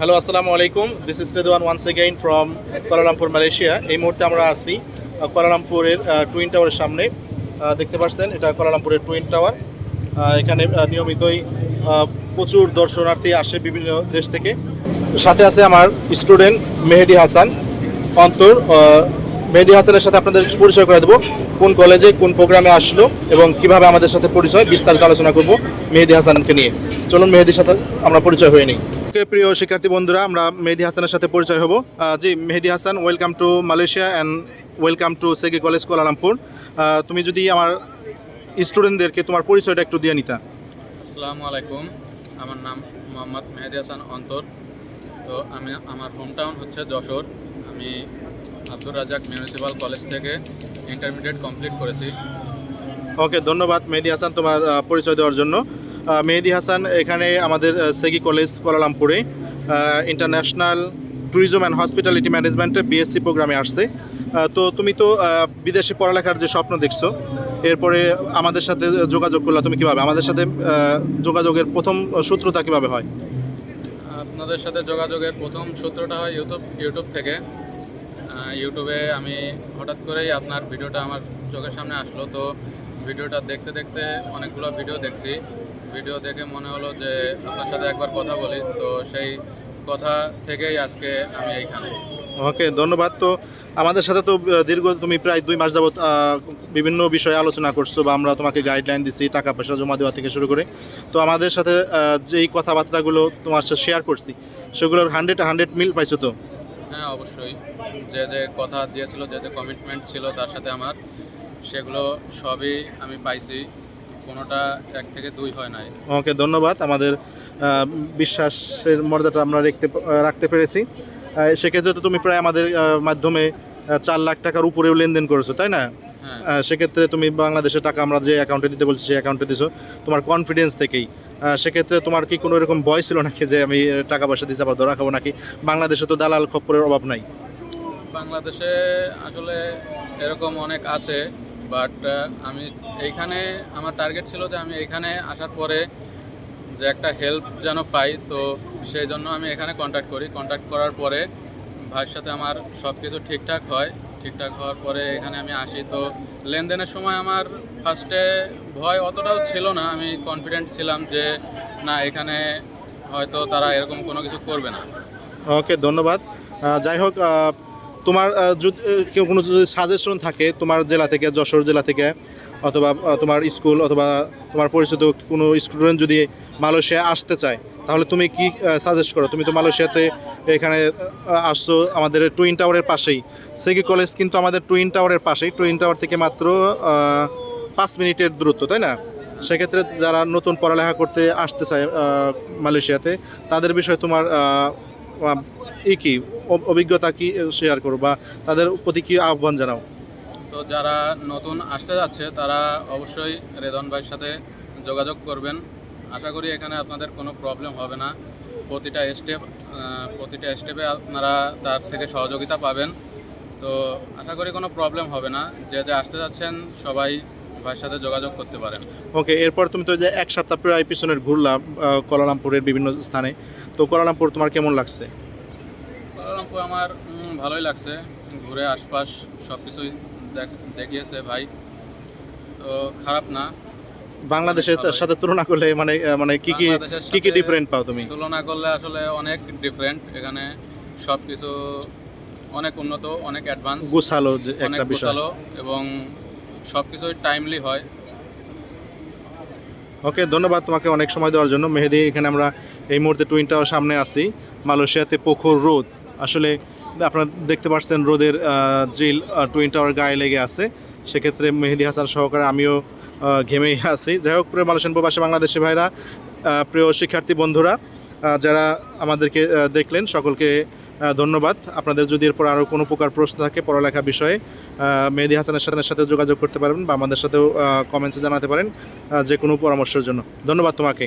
Hello আসসালামু আলাইকুম this is Redwan once again from Kuala Lumpur Malaysia এই মুহূর্তে আমরা আছি কোয়ালালামপুরের টুইন টাওয়ারের সামনে। দেখতে পাচ্ছেন, এটা কোয়ালালামপুরের টুইন টাওয়ার এখানে নিয়মিতই প্রচুর দর্শনার্থী আসে বিভিন্ন দেশ থেকে। সাথে আছে আমার স্টুডেন্ট মেহেদি হাসান, অন্তর। মেহেদি হাসানের সাথে আপনাদের পরিচয় করে দেবো। কোন কলেজে কোন প্রোগ্রামে আসলো এবং কীভাবে আমাদের সাথে পরিচয়, বিস্তারিত আলোচনা করব মেহেদি হাসানকে নিয়ে। চলুন, মেহেদির সাথে আমরা পরিচয় হয়ে নিই। ওকে প্রিয় শিক্ষার্থী বন্ধুরা আমরা মেহেদি হাসানের সাথে পরিচয় হব। জি Mehedi Hasan welcome to Malaysia and welcome to SEGi college Kuala Lumpur তুমি যদি আমার স্টুডেন্টদেরকে তোমার পরিচয়টা একটু দিয়ে নিতা। আসসালামু আলাইকুম আমার নাম মোহাম্মদ মেহেদি হাসান অন্তর। তো আমি আমার হোম টাউন হচ্ছে যশোর। আমি আব্দুর রাজাক মিউনিসিপ্যাল কলেজ থেকে ইন্টারমিডিয়েট কমপ্লিট করেছি। ওকে ধন্যবাদ মেহেদি হাসান তোমার পরিচয় দেওয়ার জন্য। মেহেদি হাসান এখানে আমাদের সেগি কলেজ কোয়ালালামপুরে ইন্টারন্যাশনাল ট্যুরিজম অ্যান্ড হসপিটালিটি ম্যানেজমেন্টে বিএসসি প্রোগ্রামে আসছে। তো তুমি তো বিদেশে পড়ালেখার যে স্বপ্ন দেখছ, এরপরে আমাদের সাথে যোগাযোগ করলা তুমি কীভাবে? আমাদের সাথে যোগাযোগের প্রথম সূত্রতা কীভাবে হয়? আপনাদের সাথে যোগাযোগের প্রথম সূত্রটা হয় ইউটিউব ইউটিউব থেকে। ইউটিউবে আমি হঠাৎ করেই আপনার ভিডিওটা আমার চোখের সামনে আসলো। তো ভিডিওটা দেখতে দেখতে অনেকগুলো ভিডিও দেখছি। ভিডিও দেখে মনে হলো যে আপনার সাথে একবার কথা বলি। তো সেই কথা থেকেই আজকে আমি এইখানে। ওকে ধন্যবাদ। তো আমাদের সাথে তো দীর্ঘ তুমি প্রায় দুই মাস যাবত বিভিন্ন বিষয়ে আলোচনা করছ বা আমরা তোমাকে গাইডলাইন দিছি টাকা পয়সা জমা দেওয়া থেকে শুরু করে। তো আমাদের সাথে যেই কথাবার্তাগুলো তোমার সাথে শেয়ার করছি সেগুলোর হান্ড্রেড হান্ড্রেড মিল পাইছো তো? হ্যাঁ অবশ্যই। যে যে কথা দিয়েছিল যে যে কমিটমেন্ট ছিল তার সাথে আমার সেগুলো সবই আমি পাইছি। কোনোটা এক থেকে দুই হয় নাই। ওকে ধন্যবাদ। আমাদের বিশ্বাসের মর্যাদাটা আমরা রাখতে রাখতে পেরেছি। সেক্ষেত্রে তো তুমি প্রায় আমাদের মাধ্যমে চার লাখ টাকার উপরেও লেনদেন করেছ তাই না? হ্যাঁ। সেক্ষেত্রে তুমি বাংলাদেশের টাকা আমরা যে অ্যাকাউন্টে দিতে বলছি সেই অ্যাকাউন্টে দিছো। তোমার কনফিডেন্স থেকেই। সেক্ষেত্রে তোমার কি কোনো এরকম ভয় ছিল নাকি যে আমি টাকা পয়সা দিতে আবার ধরা খাব নাকি? বাংলাদেশে তো দালাল খপ্পরের অভাব নাই। বাংলাদেশে আসলে এরকম অনেক আছে। বাট আমি এইখানে, আমার টার্গেট ছিল যে আমি এখানে আসার পরে যে একটা হেল্প যেন পাই, তো সেই জন্য আমি এখানে কন্ট্যাক্ট করি। কন্ট্যাক্ট করার পরে ভাইয়ের সাথে আমার সব কিছু ঠিকঠাক হয়। ঠিকঠাক হওয়ার পরে এখানে আমি আসি। তো লেনদেনের সময় আমার ফার্স্টে ভয় অতটাও ছিল না। আমি কনফিডেন্ট ছিলাম যে, না, এখানে হয়তো তারা এরকম কোনো কিছু করবে না। ওকে ধন্যবাদ। যাই হোক তোমার যদি কেউ কোনো যদি সাজেশন থাকে তোমার জেলা থেকে, যশোর জেলা থেকে, অথবা তোমার স্কুল অথবা তোমার পরিচিত কোনো স্টুডেন্ট যদি মালয়েশিয়া আসতে চায়, তাহলে তুমি কি সাজেস্ট করো? তুমি তো মালয়েশিয়াতে এখানে আসছো আমাদের টুইন টাওয়ারের পাশেই। সেকি কলেজ কিন্তু আমাদের টুইন টাওয়ারের পাশেই। টুইন টাওয়ার থেকে মাত্র পাঁচ মিনিটের দূরত্ব, তাই না? সেক্ষেত্রে যারা নতুন পড়ালেখা করতে আসতে চায় মালয়েশিয়াতে, তাদের বিষয়ে তোমার ই কি? অভিজ্ঞতা কি শেয়ার করো বা তাদের প্রতি কি আহ্বান জানাও? তো যারা নতুন আসতে যাচ্ছে তারা অবশ্যই রেদন ভাইয়ের সাথে যোগাযোগ করবেন। আশা করি এখানে আপনাদের কোনো প্রবলেম হবে না। প্রতিটা স্টেপ প্রতিটা স্টেপে আপনারা তার থেকে সহযোগিতা পাবেন। তো আশা করি কোনো প্রবলেম হবে না। যে যে আসতে যাচ্ছেন সবাই ভাইয়ের সাথে যোগাযোগ করতে পারেন। ওকে এরপর তুমি তো যে এক সপ্তাহ প্রায় পিছনের ঘুরলাম আহ, কুয়ালালামপুরের বিভিন্ন স্থানে। তো কুয়ালালামপুর তোমার কেমন লাগছে? কুয়ালালামপুর আমার ভালোই লাগছে। ঘুরে আশপাশ সব কিছুই দেখিয়েছে ভাই। তো খারাপ না। বাংলাদেশের সাথে তুলনা করলে মানে মানে কি কি কি কি ডিফারেন্ট পাও তুমি? তুলনা করলে আসলে অনেক ডিফারেন্ট এখানে সব কিছু অনেক উন্নত অনেক অ্যাডভান্স গুছালো একটা বিষয়। এবং সব কিছুই টাইমলি হয়। ওকে ধন্যবাদ তোমাকে অনেক সময় দেওয়ার জন্য। মেহেদি এখানে আমরা এই মুহূর্তে টুইন টাওয়ার সামনে আছি। মালয়েশিয়াতে প্রখর রোদ। আসলে আপনারা দেখতে পাচ্ছেন রোদের জিল টুইন টাওয়ার গায়ে লেগে আছে। সেক্ষেত্রে মেহেদি হাসান সহকারে আমিও ঘেমেই আছি। যাই হোক, প্রিয় মালয়েশিয়ান প্রবাসী বাংলাদেশি ভাইরা প্রিয় শিক্ষার্থী বন্ধুরা যারা আমাদেরকে দেখলেন, সকলকে ধন্যবাদ। আপনাদের যদি এরপর আরও কোনো প্রকার প্রশ্ন থাকে পড়ালেখা বিষয়ে মেহেদি হাসানের সাথে সাথে যোগাযোগ করতে পারবেন বা আমাদের সাথেও কমেন্টসে জানাতে পারেন যে কোনো পরামর্শের জন্য। ধন্যবাদ তোমাকে।